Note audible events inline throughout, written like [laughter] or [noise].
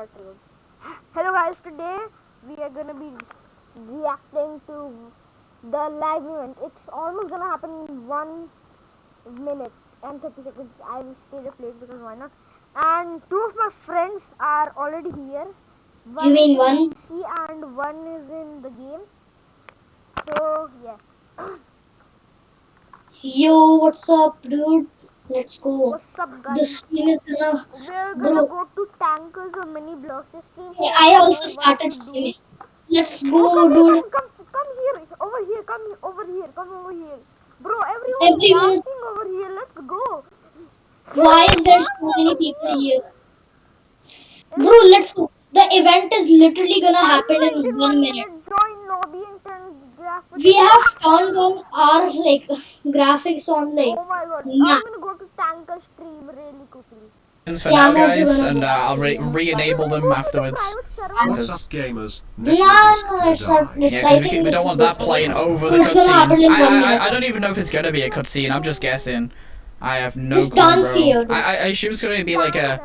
Hello guys, today we are gonna be reacting to the live event. It's almost gonna happen in one minute and 30 seconds. I will stay up late because why not? And two of my friends are already here. One You mean one? PC and one is in the game. So yeah. Yo, what's up, dude? Let's go. What's up guys? This team is gonna. We're gonna Bro. go to Tanqr's or mini blocks stream. Hey, I also started streaming. Let's Oh, go, come here, dude. come, come, come here, over here, come here, over here, come over here. Bro, everyone's Everyone- dancing over here, let's go. Why is there so many people here? Bro, let's go. The event is literally gonna happen in one minute. Join lobby and turn graphics. We have turned on our like [laughs] graphics on like. Oh my god, Yeah. I'm gonna go to Tanqr stream really quickly. for Yeah, now, guys, and uh, I'll re, re enable them go to the afterwards. What's up, gamers? No, no, it's not. Yeah, I we, think we don't want that playing over the It's cutscene. I, I. I, I don't even know if it's gonna be a cutscene. I'm just guessing. I have no Just clue, dance bro. here, dude. I, I I assume it's gonna be like a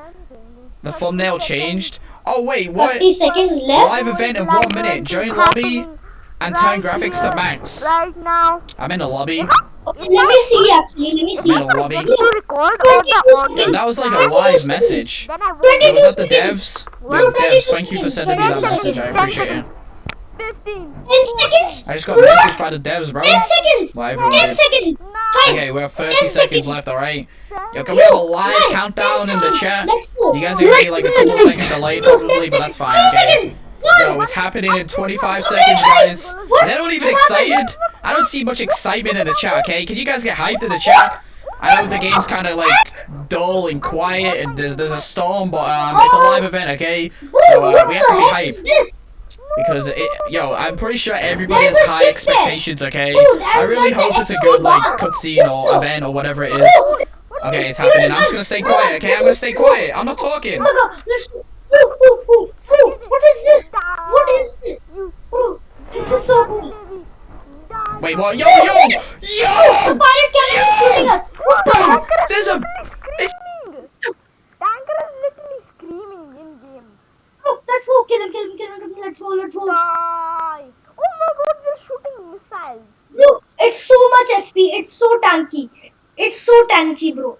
the thumbnail changed. Oh wait, what? 30 seconds left. Live event in one minute. event Join is lobby and turn graphics to max. Right now. I'm in a lobby. [laughs] Okay, let me see actually. Let me see. I'm in a lobby. to record all the audio. That was like a live message. Then I will Twenty Was that the devs? Bro, Yo, devs, thank you for sending me that message. I appreciate it. 15. 10 seconds. I just got a message by the devs, bro. 10 seconds. Live 10 seconds. Guys, Okay, we have 30 seconds seconds. left, alright? seven, Yo, can we have a live countdown in the chat? You guys are gonna be like a go, couple guys. seconds delayed No, 10 probably, but that's fine, 10 okay? Yo, it's happening in 25 seconds, guys. They're not even excited. I don't see much excitement in the chat, okay? Can you guys get hyped in the chat? I know the game's kind of like dull and quiet, and there's, there's a storm, but um, it's a live event, okay? So uh, we have to be hyped because it, yo, I'm pretty sure everybody has high expectations, okay? I really hope it's a good like cutscene or event or whatever it is. Okay, it's happening. I'm just gonna stay quiet, okay? I'm gonna stay quiet. I'm not talking. Oh my god, let's Bro, bro, bro, bro, what is this? What is this? You Bro, this is so cool. baby. Die. Wait, what? Yo, yo, The yo! pirate captain is shooting us. What the heck? Tanqr is There's a- literally screaming. Tanqr is literally screaming in game. Oh, bro, let's go, kill him, kill him, kill him. Let's go, let's go. Die. Oh my god, we're shooting missiles. Bro, it's so much HP. It's so tanky. It's so tanky, bro.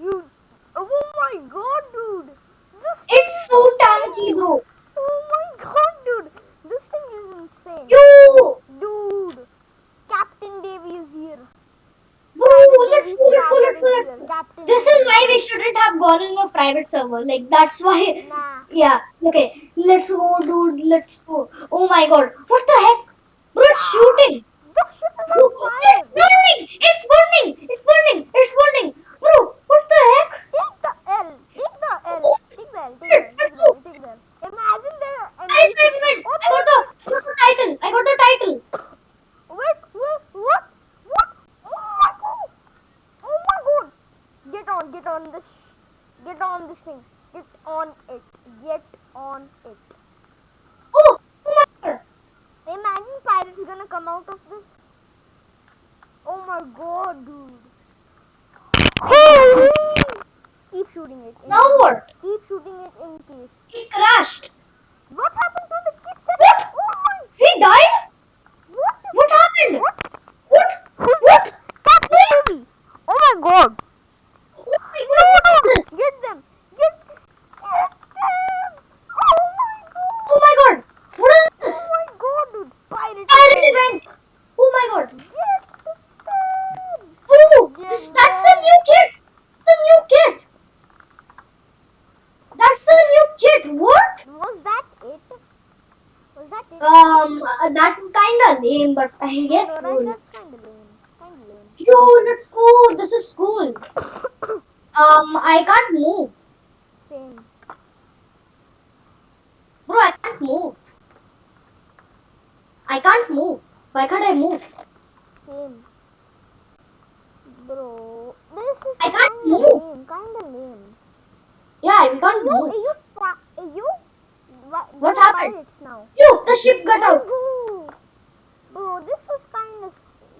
You. Oh my god, dude. This It's so tanky, bro. Oh my god, dude. This thing is insane. Yo, Dude. Captain Davy is here. bro, let's go, let's go, let's go. Let's go. Captain This is why we shouldn't have gone in a private server. Like that's why. Nah. Yeah. Okay. Let's go, dude. Let's go. Oh my god. What the heck? Bro, it's shooting. The Bro, it's burning. It's burning. It's burning. It's burning. Bro, what the heck? Take the L. Take the L. Oh. Take the L. Take the L. Take the L. Take the L. Imagine there. I, I, I, I got the, I got the title. I got the title. Wait, wait, what? What? Oh my god! Oh my god! Get on, get on this. Get on this thing. Get on it. Get on it. Oh, my god. Imagine pirates gonna come out of this. Oh my god, dude. Holy! Keep shooting it. in- Now what? Keep shooting it in case. It crashed. What happened to the kid? What? Oh my! He died? What? What happened? What? What? Who's What? this? Captain Davy! Oh my god! What, what is this? Get them! Get, get them! Oh my god! Oh my god. What is this? Oh my god, dude! Pirate, Pirate event. Oh my god. Get them! Oh, this, that's the new kit. The new kit. That's the new kit. What? Was that it? Was that it? Um, uh, that kinda lame, but I guess Alright, cool. that's kinda lame. Kinda lame. Yo, let's go. This is cool. Um, I can't move. Same. Bro, I can't move. I can't move. Why can't I move? Same. Bro, this is I can't move. lame. Kinda lame. Yeah, we can't Yo, move. you, you? Wha- What happened? Now. Yo, the ship got out. Bro, this was kind of,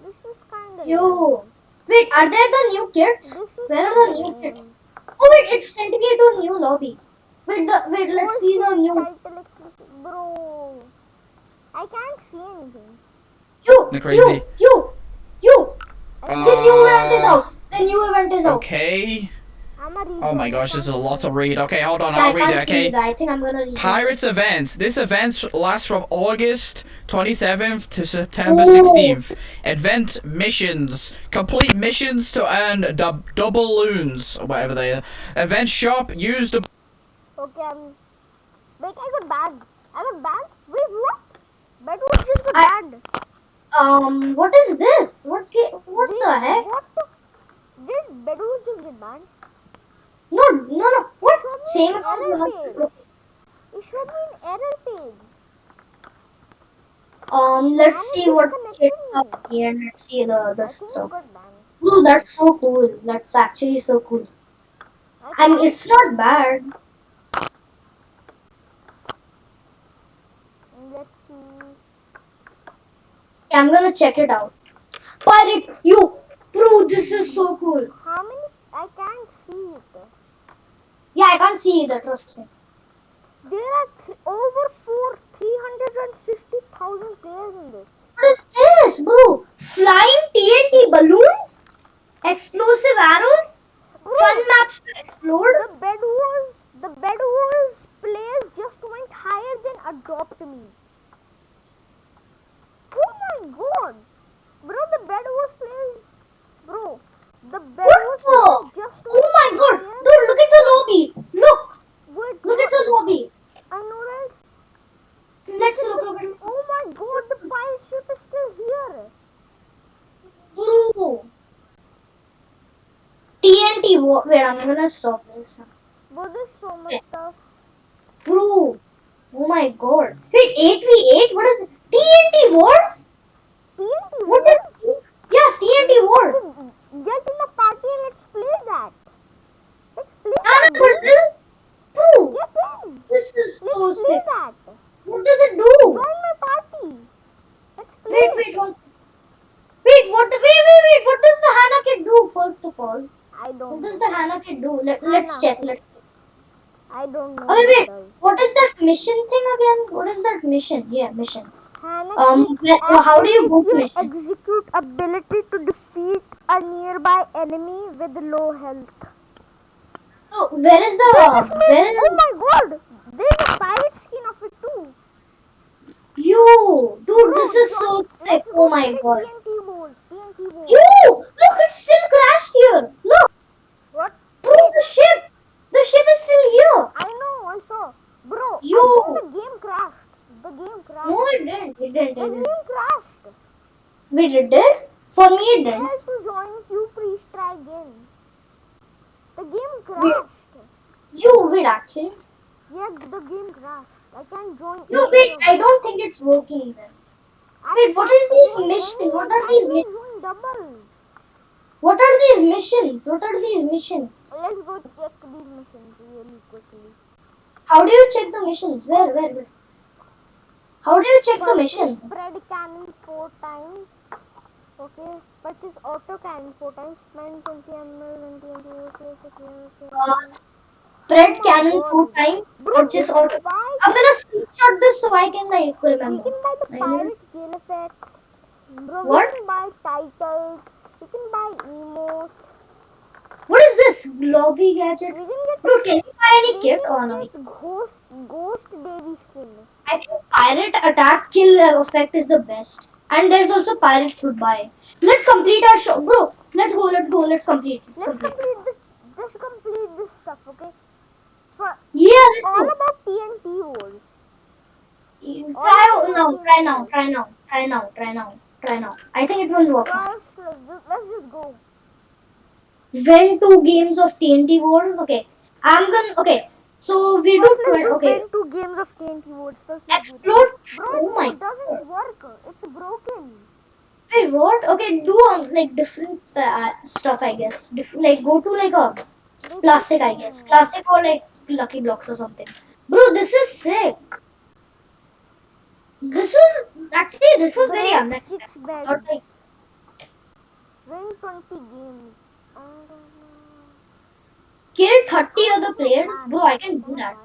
this was kind of. Yo. Wait, are there the new is Where are the new lame. kits? Oh wait, it sent me to a new lobby. Wait, the wait. Let's see the new. Title exclusive. Bro, I can't see anything. You, They're you, crazy. you, you. The new event is Uh, out. The new event is out. Okay. I'm a read. Oh my gosh, there's a lot to read. Okay, hold on, Yeah, I I'll read can't it, see okay? that. I think I'm gonna read. it. Pirates events. This event lasts from August 27th to September Ooh. 16th. Event missions. Complete missions to earn dub- doubloons, or whatever they are. Event shop. Use the. Okay, I'm. Wait, I got banned. I got banned? Wait, what? Bedwars just got I- banned. Um, what is this? What? What Wait, the heck? What the? Did Bedwars just get banned? No, no, no. What? Same account. error you page. have to- It showed me an error page. Um, let's Man, see what it up here. and Let's see the the stuff. Bro, that's so cool. That's actually so cool. I mean, it's not bad. Let's see. Yeah, I'm gonna check it out. Pirate, you, bro, this is so cool. How many? I can't see it. Yeah, I can't see either. Trust me. There are th- over four, three hundred and fifty thousand players in this. What is this, bro? Flying TNT balloons, explosive arrows, Bro, fun maps to explore. The bed wars, the bed wars players just went higher than adopt me. Oh my god, bro! The bed wars players, bro. The bed What the? players just Oh my god, higher. dude, look at the lobby. Look, Wait, look at the lobby. I know right. Let's look, look at Oh my god, the pirate ship is still here. Bro. TNT war. Wait, I'm gonna stop this. Bro, there's so much stuff. Bro. Oh my god. Wait, 8v8? What is TNT Wars? TNT What is. Yeah, TNT Wars. Get in a party and let's play that. Let's play Ah, that. this. Bro. Get in. This is Let's so sick. that. What does it do? Join my party. Let's play. Wait, wait, one. Wait, what? The, wait, wait, wait. What does the Hannah kit do? First of all, I don't. what does the Hannah kit do? Let, let's check. Let. I don't know. Okay, what wait. What is that mission thing again? What is that mission? Yeah, missions. Um, where- how do you go to activate mission? execute ability to defeat a nearby enemy with low health. Oh, where is the? This means- Where is? oh my god! There's a pirate skin of it too. You, dude, Bro, this is so sick. Oh my god. TNT boards. TNT boards. You, look, it still crashed here. Look, What? bro, the ship, the ship is still here. I know. I saw. Bro, Yo. I think the game crashed. The game crashed. No, it didn't. It didn't. the game crashed. Wait, it did? For me, it didn't. Failed to join queue. Please try again. The game crashed. You, wait, actually. Yeah, the game crashed. I can't join. No, wait, I don't think it's working then. Wait, what is these missions? What are these can't mi- even join doubles. What are these missions? What are these missions? Let's go check these missions really quickly. How do you check the missions? Where, where, where? How do you check the missions? Spread cannon four times. Okay. Purchase auto cannon four times. Spend 20 ml, 20 ml. Okay, okay, okay. Uh, spread Oh cannon God. four times. Bro, Purchase we auto. buy- I'm gonna screenshot this so I can like We can buy the pirate gale effect. Bro, What? we can buy titles. We can buy emotes. What is this lobby gadget? We can get. Bro, can you buy any kit or no? Ghost, ghost Davy skin. I think pirate attack kill effect is the best. And there's also pirates buy. Let's complete our show, bro. Let's go. Let's go. Let's complete. Let's Let's complete. complete the. Let's complete this stuff, okay? For Yeah, let's all go. about TNT wars. Try now. Try now. Try now. Try now. Try now. Try now. I think it will work. Let's let's just go. Win two games of TNT Wars. Okay. I'm gonna. Okay. So we do. First, let's twen- do okay. win two games of TNT wars. First, Explode. Bro, Oh my. it doesn't work. It's broken. Wait, what? Okay, do um, like different uh, stuff, I guess. Diff- like go to like a classic, I guess. Classic or like Lucky Blocks or something. Bro, this is sick. This was actually this was very unexpected. Not like Win 20 games. Kill 30 other players? Bro, I can do that.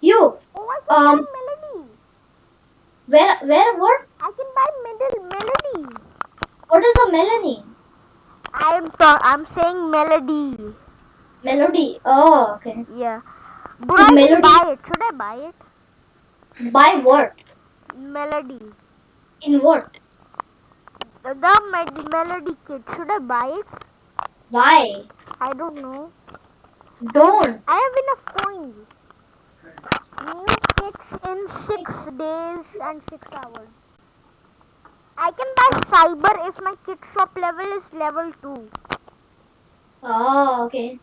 You! Oh, um, Where, where, what? I can buy medal, melody. What is a melody? I'm I'm saying melody. Melody. Oh, okay. Yeah. Bro, I melody. buy it. Should I buy it? Buy what? Melody. In what? The, Melody kit. Should I buy it? Why? I don't know. Don't. I have enough coins. New kits in six days and six hours. I can buy cyber if my kit shop level is level two. Oh, okay.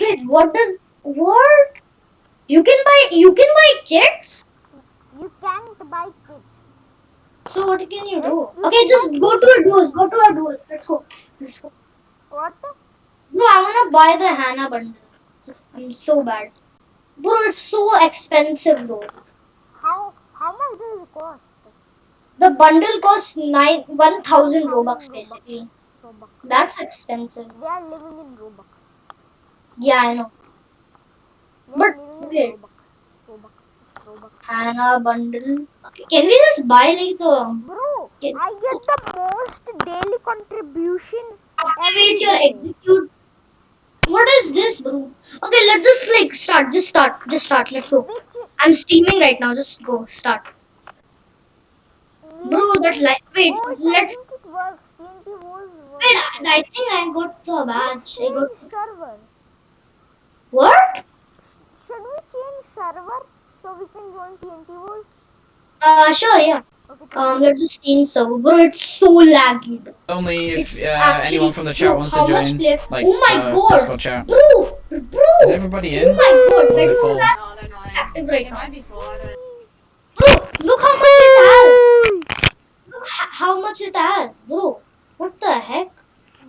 Wait, what does what? You can buy you can buy kits. You can't buy kits. So what can you do? Okay, just go to a duos. Go to a duos. Let's go. Let's go. What? No, I wanna buy the Hannah bundle. I'm so bad. Bro, it's so expensive though. How how much does it cost? The bundle costs nine one thousand robux basically. Robux. That's expensive. They are living in Robux. Yeah, I know. They But wait. in Robux. Robux. Robux. Hannah bundle. Okay, Can we just buy like the Bro, Can- I get the most daily contribution. activate your execute? What is this, bro? Okay, let's just like start. Just start. Just start. Let's go. I'm streaming right now. Just go. Start. Bro, that like wait. oh, I Let's think works. TNT was works. wait. I, think I got the badge. I got server. what? Should we change server so we can join TNT Wars? Uh, sure, yeah. Okay, Um, let's just change server. Bro, it's so laggy. Only if uh, anyone from the chat bro, wants to join, like Oh my uh, God. Discord chat. Bro, bro. Is everybody in? Oh my god, Or is it full? that? No, they're not. Active right now. might be full. I don't Bro, look how much it has. Look how much it has, bro. What the heck?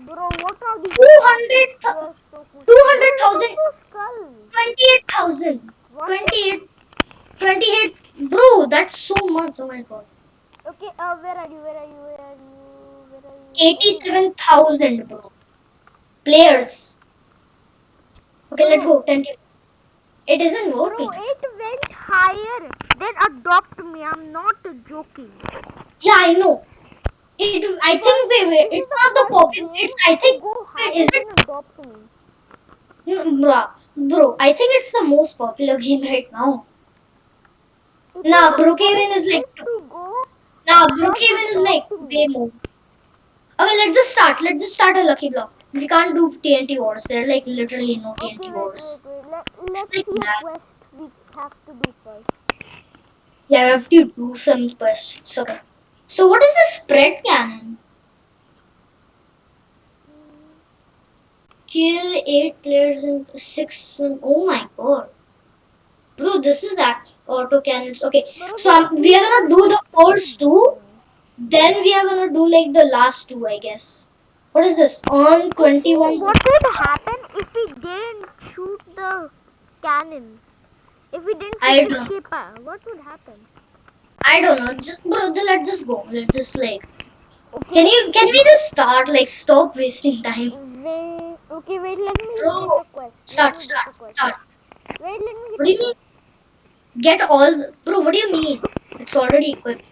Bro, what are these? 200 They are so cool. 200,000. Bro, skull. 28,000. What? 28. 28. Bro, that's so much. Oh my god. Okay, uh, where are you? Where are you? Where are you? Where are you? 87,000, bro. Players. Okay, let's go. 10 It isn't Bro, it went higher. Then adopt me. I'm not joking. Yeah, I know. It, I think wait, wait, it's not the pocket. It's I think wait, is it adopt me. No, bro, bro, I think it's the most popular game right now. Nah, is Brookhaven is like- to Brookhaven is like way more. Okay, let's just start. Let's just start a lucky block. We can't do TNT wars. There are like literally no TNT wait, wars. wait, wait. Let, let's like see that. quest we have to do first. Yeah, we have to do some quests. Okay. So, what is the spread cannon? Kill eight players in six. Oh my god. Bro, this is act auto cannons. Okay, so um, we are gonna do the first two. Then we are gonna do like the last two, I guess. What is this? On 21. what would happen if we didn't shoot the cannon? If we didn't shoot the don't- ship, uh, what would happen? I don't know. Just bro, let's just go. Let's just like. Okay. Can you? Can we just start? Like, stop wasting time. Wait, okay, wait, let me Bro, get the quest. Start, start, start. Wait, let me What do you mean? Get all, the- bro. What do you mean? It's already equipped,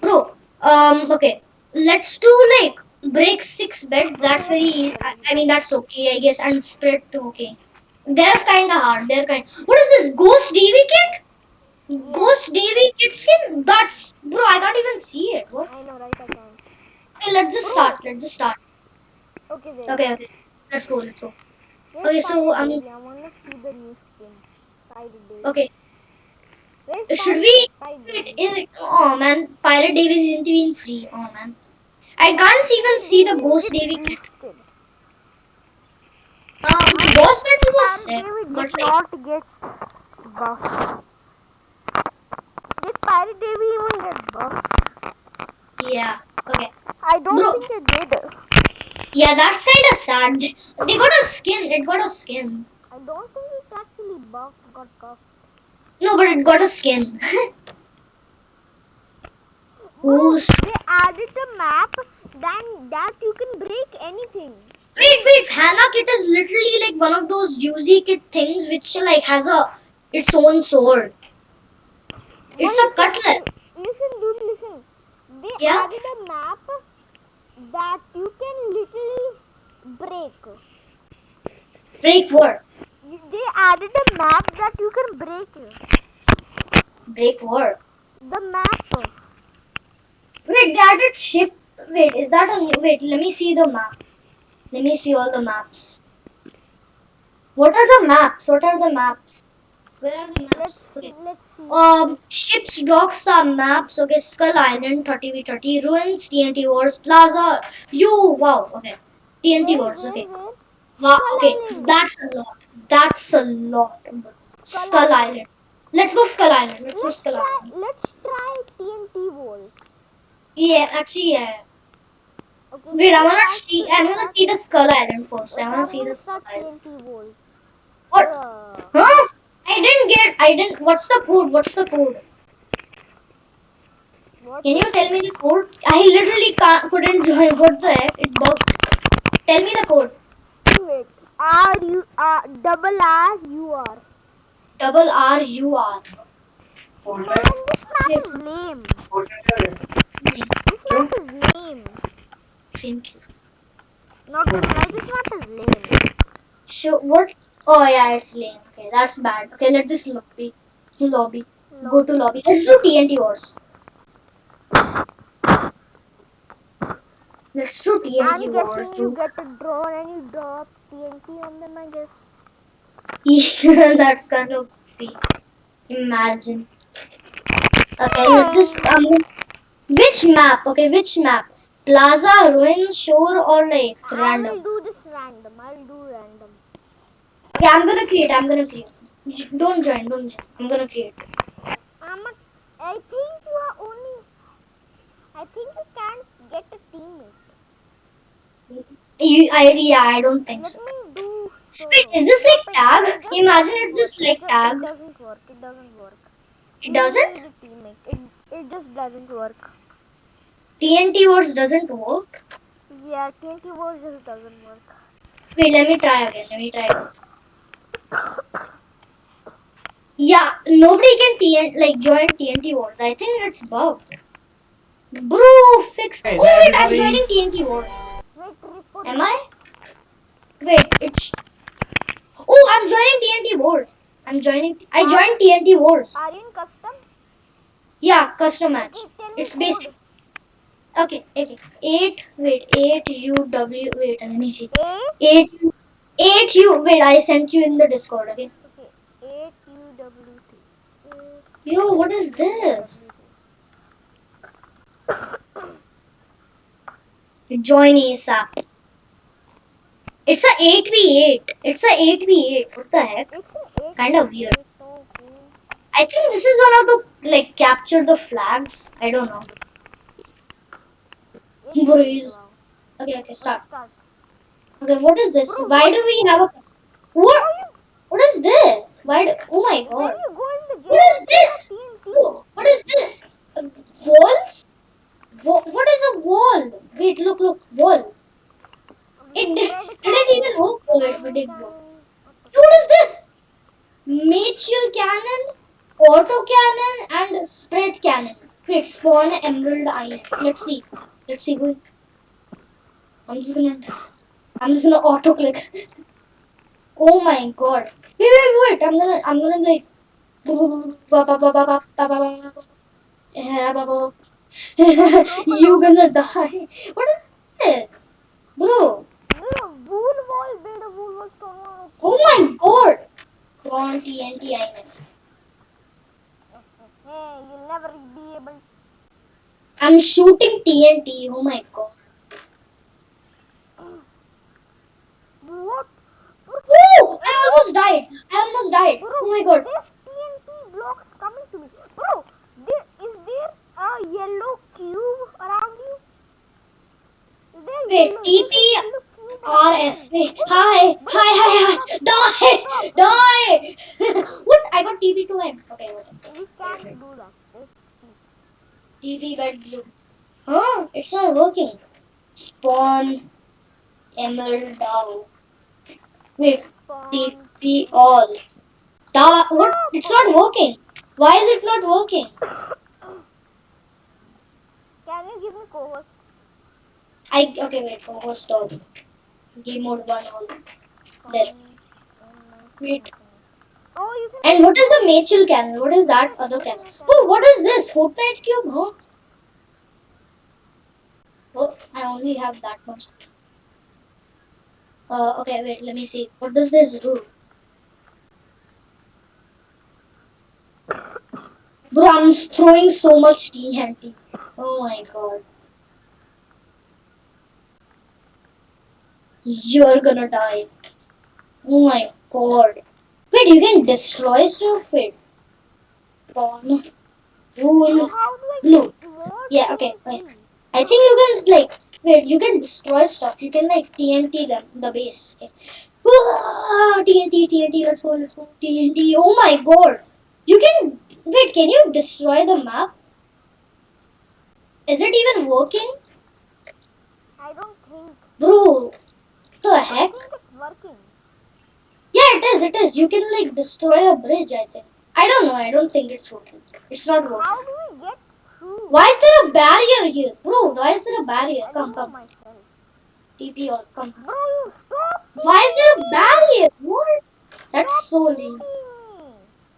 bro. Um. Okay. Let's do like break six beds. That's very. easy. I, I mean, that's okay, I guess. And spread too. Okay. That's kind of hard. They're kind. What is this? Ghost Davy kit? Ghost Davy kit skin? That's bro. I can't even see it. What? I know, right? I can. Okay, let's just start. Let's just start. Okay. Okay. Okay. Let's go. Let's go. Okay, so, um, I wanna see the new skin. Pirate Davy. Okay. Where's Should we? Wait, Davy? it? Oh man, Pirate Davis isn't even free. Oh man, I can't even see the Ghost Davy kit. Um, Ghost Battle was sick, Davy but like, not get buffed. Did Pirate Davy even get buffed? yeah, okay, I don't Bro. think it did. yeah, that side is sad. They got a skin. It got a skin. I don't think it actually buffed, got buffed. No, but it got a skin. Who's? they added a map then that you can break anything. Wait, wait. Hannah kit is literally like one of those UZ kit things which like has a its own sword. It's Well, a cutlass. Listen, dude, listen. They Yeah? added a map that you can literally break. Break what? They added a map that you can break. Break what? The map. Wait, they added ship. Wait, is that a new? Wait, let me see the map. Let me see all the maps. What are the maps? What are the maps? Where are the maps? Let's Okay. let's see. Um, ships, docks are maps. Okay, Skull Island, 30v30, ruins, TNT Wars, Plaza. You, wow. Okay, TNT Where, Wars. where, Okay, where? wow. Okay, that's a lot. That's a lot. Skull Skull Island. Island. Let's go Skull Island. Let's go Let's Skull try. Island. Let's try TNT walls. Yeah, actually, yeah. Okay. Wait, I wanna see. I'm gonna see the Skull Island first. I Okay, wanna see the Skull Island. What? Uh, Huh? I didn't get. I didn't. What's the code? What's the code? what? Can you tell me the code? I literally can't, couldn't [laughs] join. What the heck? It bugged. Tell me the code. R U R double R U R. Double R U R. Man, this map is lame. This map is lame. Thank you. Not gonna lie, this map is lame. So what? Oh yeah, it's lame. Okay, that's bad. Okay, let's just lobby. Lobby. Go to lobby. Let's do TNT wars. Let's do TNT I'm guessing you get a drone and you drop TNT on them. I guess. Yeah, [laughs] that's kind of fake. Imagine. Okay, let's just um, which map? Okay, which map? Plaza, ruin, shore, or like random? I will do this random. I will do random. Okay, I'm gonna create. I'm gonna create. Don't join. Don't join. I'm gonna create. I'm a, I think you are only. I think you can't get a teammate. You, I, yeah, I don't think Let so. do. So Wait, is this like tag? Imagine it's just like it tag. It doesn't work. It doesn't work. It doesn't. need a teammate. It it just doesn't work. TNT wars doesn't work. Yeah, TNT Wars just doesn't work. Wait, let me try again. Let me try. Again. Yeah, nobody can TN like join TNT wars. I think it's bugged. Bro, fix. Hey, oh wait, I'm joining TNT wars. Am I? Wait, it's. Oh, I'm joining TNT wars. I'm joining. I joined TNT wars. Are you in custom? Yeah, custom match. Okay, tell me It's basic. Okay, okay. Eight. Wait, eight U W. Wait, let me see. A. Eight. Eight U. Wait, I sent you in the Discord. Okay. Okay. Eight U W T. Yo, what is this? [coughs] Join ASAP. It's a 8v8. It's a 8v8. What the heck? Eight. Kinda weird. I think this is one of the like capture the flags. I don't know. Eight Bro, is- is- wow. Okay, okay, start. Okay, what is this? Why do we have a what? What is this? Why? Do, oh my god! What is this? What is this? Uh, walls? Wa- what is a wall? Wait, look, look, wall. It did, didn't even work for it. Did work. What is this? Mitchell cannon, auto cannon, and spread cannon. Wait, spawn emerald iron. Let's see. Let's see. Wait. I'm just gonna. I'm just gonna auto click. oh my god. Wait, wait, wait. I'm gonna. I'm gonna like. [laughs] you gonna die. What is this, bro? Wool wall, a wool wall stone wall. Oh my god. Go on TNT INS. Hey, you'll never be able. I'm shooting TNT. Oh my god. What? Oh! I almost died. I almost died. Bro, Oh my god. There's TNT blocks coming to me. Bro, there, is there a yellow cube around you? Is there Wait, TP there's a yellow cube around you. RS. Wait. Hi. Hi, hi, hi. Die. Die. [laughs] what? I got TP to him. Okay, whatever. We can't do that. It's TP bed blue. Huh? It's not working. Spawn. Emerald down. Wait. TP all. Da what? It's not working. Why is it not working? Can you give me co-host? I okay wait. Host all. Game mode one all. There. Wait. Oh. And what is the Machel canal? What is that other canal? Oh, what is this? Fortnite cube, huh? Oh, I only have that much. Uh, okay, wait, let me see. What does this do? Bro, I'm throwing so much TNT. Oh my god. You're gonna die. Oh my god. Wait, you can destroy stuff? Wait. Pawn. Rule. Blue. Yeah, okay, okay. I think you can like wait, you can destroy stuff. You can like TNT them the base. Okay. Ah, TNT, TNT, let's go, let's go. TNT. Oh my god. You can wait, can you destroy the map? Is it even working? I don't think. Bro, the heck? it's working. Yeah, it is, it is. You can like destroy a bridge, I think. I don't know, I don't think it's working. It's not working. How do we get through? Why is there a barrier here? Bro, why is there a barrier? I Come, come. myself. TP all, come. Bro, you stop. Why is there a barrier? What? That's so lame.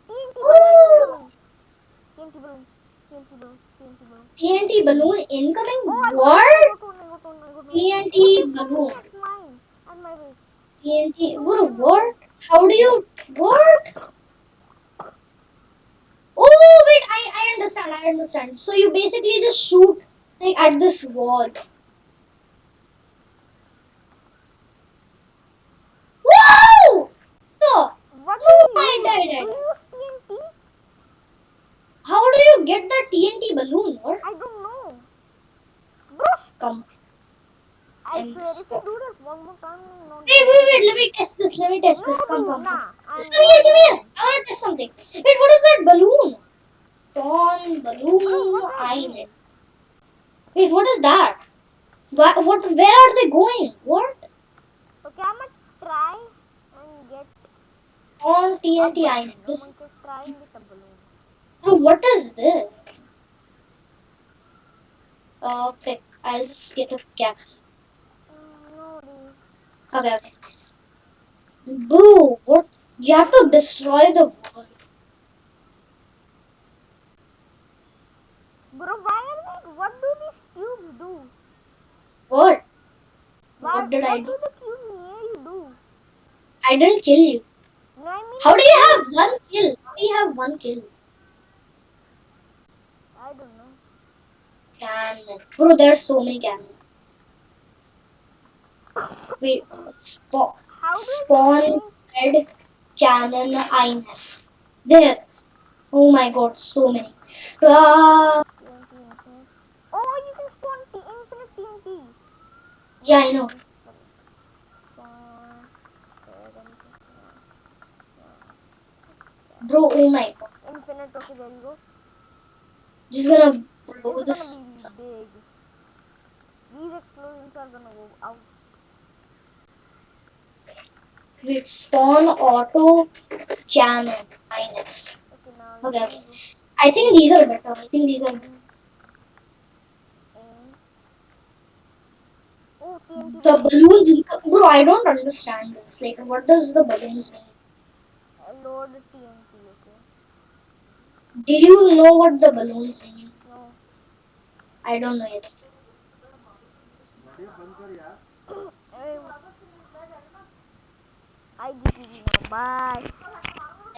TNT balloon. TNT balloon. TNT balloon. TNT balloon. Balloon incoming? Oh, What? one, I TNT. What? What? How do you? work? Oh wait, I I understand. I understand. So you basically just shoot like at this wall. Wow! So What Oh, do I you died, use? I Do died. you use TNT? how do you get the TNT balloon? What? I don't know. Bro, Come. I I'm swear, if you do that one more time, I'm Wait, wait, wait. Let me test this. Let me test No, this. Come, come, come. nah, I'm Just come here, come here. I want to test something. Wait, what is that balloon? Dawn balloon. what are Wait, what is that? What? What? Where are they going? What? Okay, I'm gonna try and get On TNT balloon. I I'm This. going to try and get a balloon. Bro, what is this? Uh, pick. I'll just get a pickaxe. Okay, okay. Bro, what? You have to destroy the wall. Bro, why are they, what do these cubes do? What? Why, What did I do? what do? the cubes near you do? I didn't kill you. No, I mean, How do you have one kill? How do you have one kill? I don't know. Cannon. Bro, there's so many cannon. [laughs] Wait, spawn, spawn I red cannon INF. There. Oh my god, so many. Ah, Oh, you can spawn T infinite TNT. yeah, I know. Bro, oh my god. Infinite, okay, there you go. Just gonna blow this. big. These explosions are gonna go out. Wait, spawn auto cannon INF. Okay, Okay. I think these are better. I think these are better. The balloons, bro, I don't understand this. Like, what does the balloons mean? Load TNT, okay. Did you know what the balloons mean? No. I don't know yet. Um, I now. Bye.